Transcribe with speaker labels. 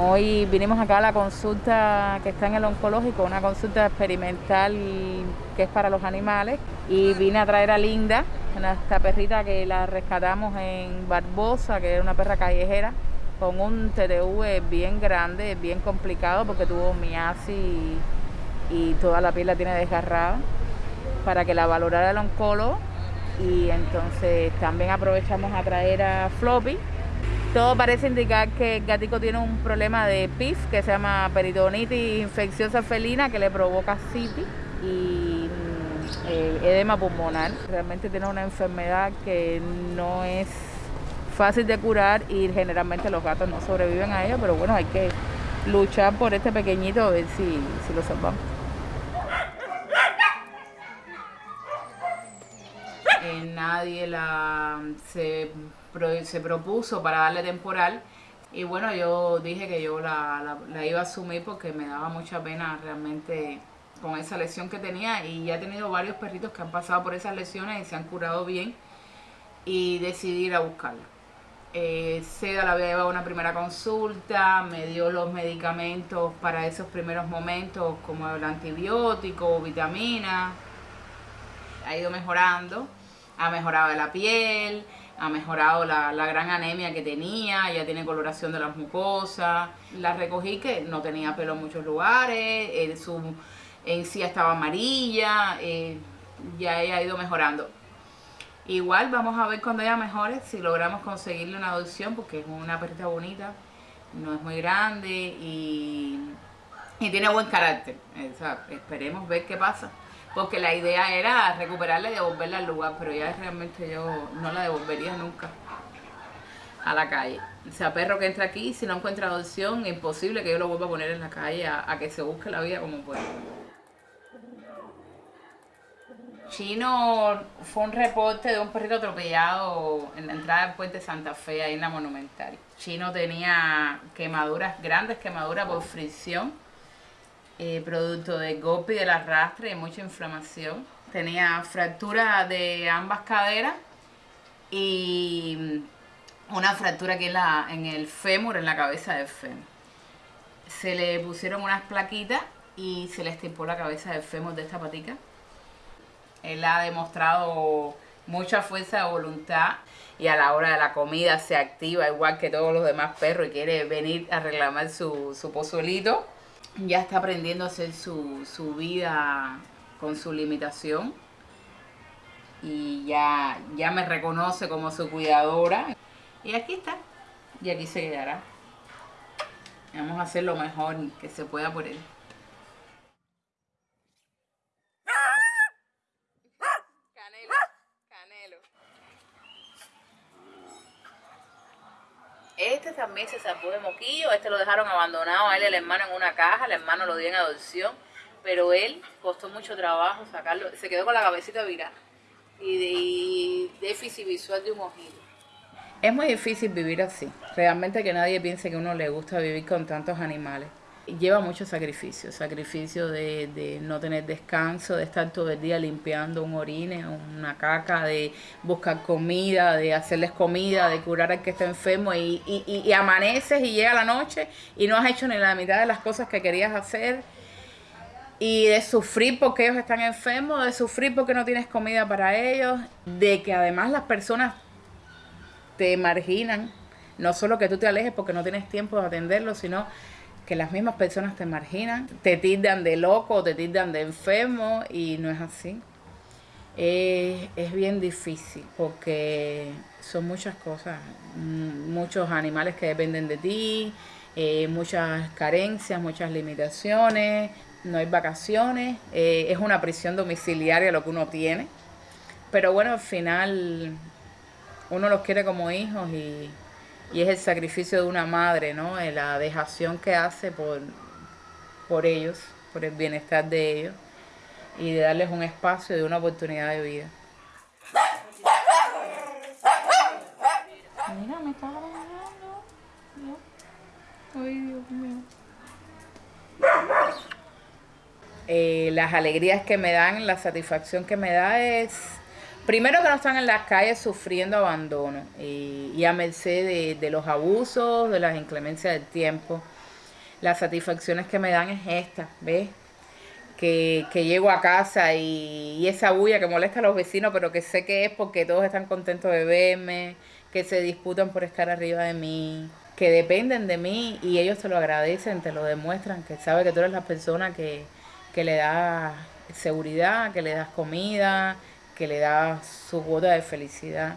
Speaker 1: Hoy vinimos acá a la consulta que está en el oncológico, una consulta experimental que es para los animales y vine a traer a Linda, esta perrita que la rescatamos en Barbosa, que es una perra callejera, con un TTV bien grande, bien complicado porque tuvo miasis y, y toda la piel la tiene desgarrada, para que la valorara el oncólogo. Y entonces también aprovechamos a traer a Floppy, todo parece indicar que el gatico tiene un problema de PIF que se llama peritonitis infecciosa felina que le provoca citis y mm, edema pulmonar. Realmente tiene una enfermedad que no es fácil de curar y generalmente los gatos no sobreviven a ella, pero bueno, hay que luchar por este pequeñito a ver si, si lo salvamos. Eh, nadie la se se propuso para darle temporal. Y bueno, yo dije que yo la, iba a asumir porque me daba mucha pena realmente con esa lesión que tenía. Y ya he tenido varios perritos que han pasado por esas lesiones y se han curado bien. Y decidí ir a buscarla. Eh, Seda la había llevado a una primera consulta, me dio los medicamentos para esos primeros momentos como el antibiótico, vitamina, ha ido mejorando, ha mejorado la piel, ha mejorado la, gran anemia que tenía, ya tiene coloración de las mucosas. La recogí que no tenía pelo en muchos lugares, en su encía estaba amarilla, eh, ya ella ha ido mejorando. Igual vamos a ver cuando ella mejore si logramos conseguirle una adopción porque es una perrita bonita, no es muy grande y, y tiene buen carácter. esperemos ver qué pasa porque la idea era recuperarla y devolverla al lugar, pero ya realmente yo no la devolvería nunca a la calle. O sea, perro que entra aquí, si no encuentra adopción, es imposible que yo lo vuelva a poner en la calle a, que se busque la vida como pueda. Chino fue un reporte de un perrito atropellado en la entrada del puente Santa Fe, ahí en la Monumental. Chino tenía quemaduras, grandes quemaduras por fricción eh, producto de golpe y del arrastre y mucha inflamación. Tenía fractura de ambas caderas y una fractura aquí en, la, en el fémur, en la cabeza del fémur. Se le pusieron unas plaquitas y se le estipó la cabeza del fémur de esta patica. Él ha demostrado mucha fuerza de voluntad y a la hora de la comida se activa igual que todos los demás perros y quiere venir a reclamar su, su pozuelito ya está aprendiendo a hacer su, su vida con su limitación y ya, ya me reconoce como su cuidadora. Y aquí está, y aquí se quedará. Vamos a hacer lo mejor que se pueda por él. Este también se salvó de moquillo, este lo dejaron abandonado a él el hermano en una caja, el hermano lo dio en adopción, pero él costó mucho trabajo sacarlo, se quedó con la cabecita virada y de déficit visual de un ojito. Es muy difícil vivir así, realmente que nadie piense que uno le gusta vivir con tantos animales lleva mucho sacrificio, sacrificio de, no tener descanso, de estar todo el día limpiando un orine, una caca, de buscar comida, de hacerles comida, de curar al que está enfermo y, y, amaneces y llega la noche y no has hecho ni la mitad de las cosas que querías hacer. Y de sufrir porque ellos están enfermos, de sufrir porque no tienes comida para ellos, de que además las personas te marginan, no solo que tú te alejes porque no tienes tiempo de atenderlos, sino que las mismas personas te marginan, te tildan de loco, te tildan de enfermo y no es así. es bien difícil porque son muchas cosas, mm, muchos animales que dependen de ti, eh, muchas carencias, muchas limitaciones, no hay vacaciones, eh, es una prisión domiciliaria lo que uno tiene, pero bueno, al final uno los quiere como hijos y, y es el sacrificio de una madre, ¿no? Eh, la dejación que hace por, por ellos, por el bienestar de ellos y de darles un espacio y una oportunidad de vida. Mira, me está Ay, Dios mío. Eh, las alegrías que me dan, la satisfacción que me da es primero que no están en las calles sufriendo abandono y, a merced de, los abusos, de las inclemencias del tiempo. las satisfacciones que me dan es esta, ¿ves? Que, que llego a casa y, y esa bulla que molesta a los vecinos, pero que sé que es porque todos están contentos de verme, que se disputan por estar arriba de mí, que dependen de mí y ellos te lo agradecen, te lo demuestran, que sabe que tú eres la persona que, que le da seguridad, que le das comida, que le das su cuota de felicidad.